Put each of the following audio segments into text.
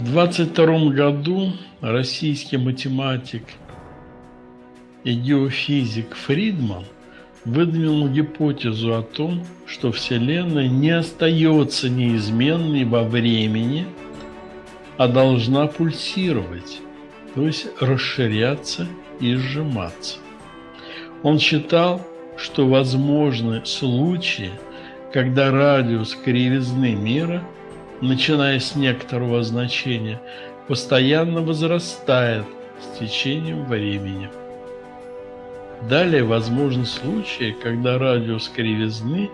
В 22 году российский математик и геофизик Фридман выдвинул гипотезу о том, что Вселенная не остается неизменной во времени, а должна пульсировать, то есть расширяться и сжиматься. Он считал, что возможны случаи, когда радиус кривизны мира, начиная с некоторого значения, постоянно возрастает с течением времени. Далее возможны случаи, когда радиус кривизны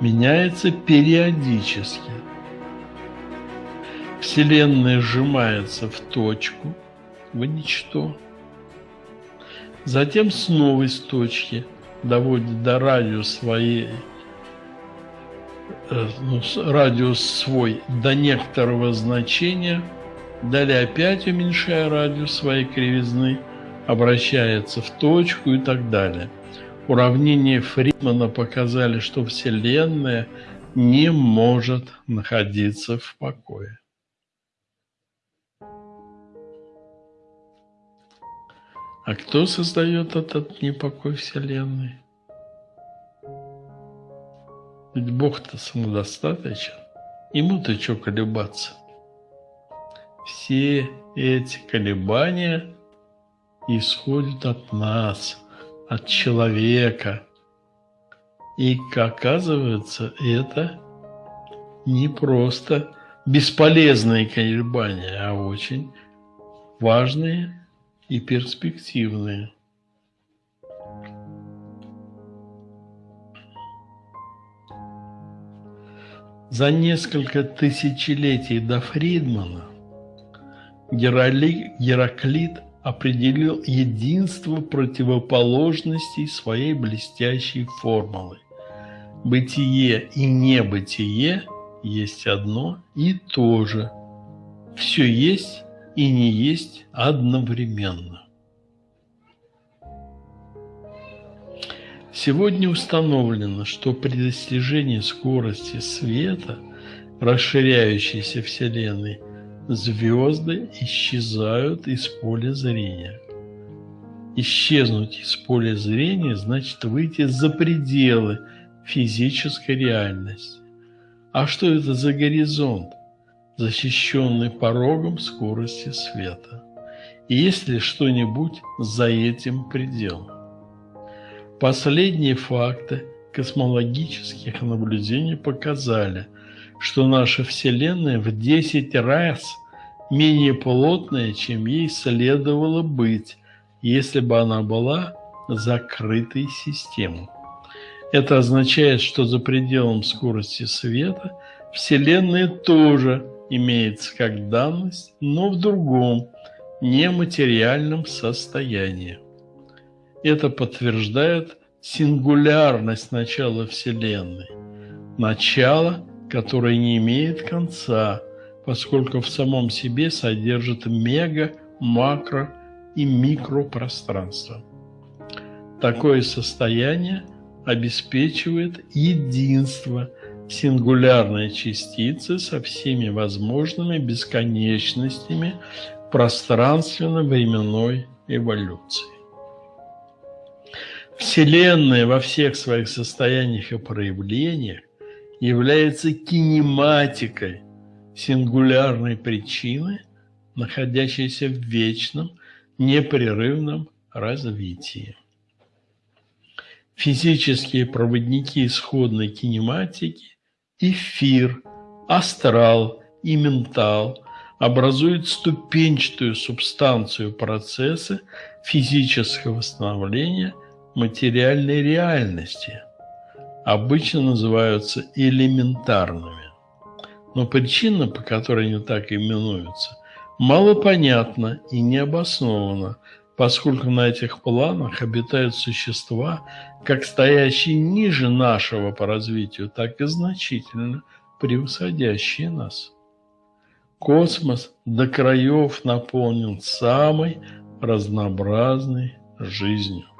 меняется периодически. Вселенная сжимается в точку, в ничто. Затем снова из точки доводит до радиуса своей ну, радиус свой до некоторого значения, далее опять уменьшая радиус своей кривизны – обращается в точку и так далее. Уравнения Фридмана показали, что Вселенная не может находиться в покое. А кто создает этот непокой Вселенной? Ведь Бог-то самодостаточен. Ему-то что колебаться? Все эти колебания исходит от нас, от человека. И, оказывается, это не просто бесполезные колебания, а очень важные и перспективные. За несколько тысячелетий до Фридмана Гераклит определил единство противоположностей своей блестящей формулы. Бытие и небытие есть одно и то же. Все есть и не есть одновременно. Сегодня установлено, что при достижении скорости света, расширяющейся Вселенной, звезды исчезают из поля зрения. Исчезнуть из поля зрения значит выйти за пределы физической реальности. А что это за горизонт, защищенный порогом скорости света? И есть ли что-нибудь за этим пределом? Последние факты космологических наблюдений показали – что наша Вселенная в 10 раз менее плотная, чем ей следовало быть, если бы она была закрытой системой. Это означает, что за пределом скорости света Вселенная тоже имеется как данность, но в другом, нематериальном состоянии. Это подтверждает сингулярность начала Вселенной. Начало – которое не имеет конца, поскольку в самом себе содержит мега, макро и микропространство. Такое состояние обеспечивает единство сингулярной частицы со всеми возможными бесконечностями пространственно-временной эволюции. Вселенная во всех своих состояниях и проявлениях является кинематикой сингулярной причины, находящейся в вечном, непрерывном развитии. Физические проводники исходной кинематики – эфир, астрал и ментал – образуют ступенчатую субстанцию процесса физического восстановления материальной реальности – обычно называются элементарными. Но причина, по которой они так именуются, мало понятна и не обоснована, поскольку на этих планах обитают существа, как стоящие ниже нашего по развитию, так и значительно превосходящие нас. Космос до краев наполнен самой разнообразной жизнью.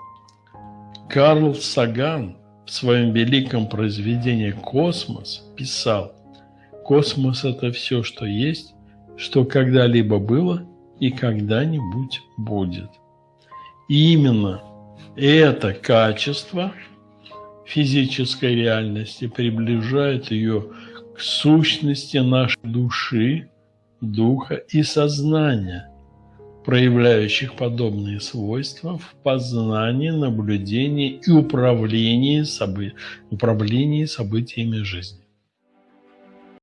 Карл Саган – в своем великом произведении «Космос» писал «Космос – это все, что есть, что когда-либо было и когда-нибудь будет. И именно это качество физической реальности приближает ее к сущности нашей души, духа и сознания, проявляющих подобные свойства в познании, наблюдении и управлении, собы... управлении событиями жизни.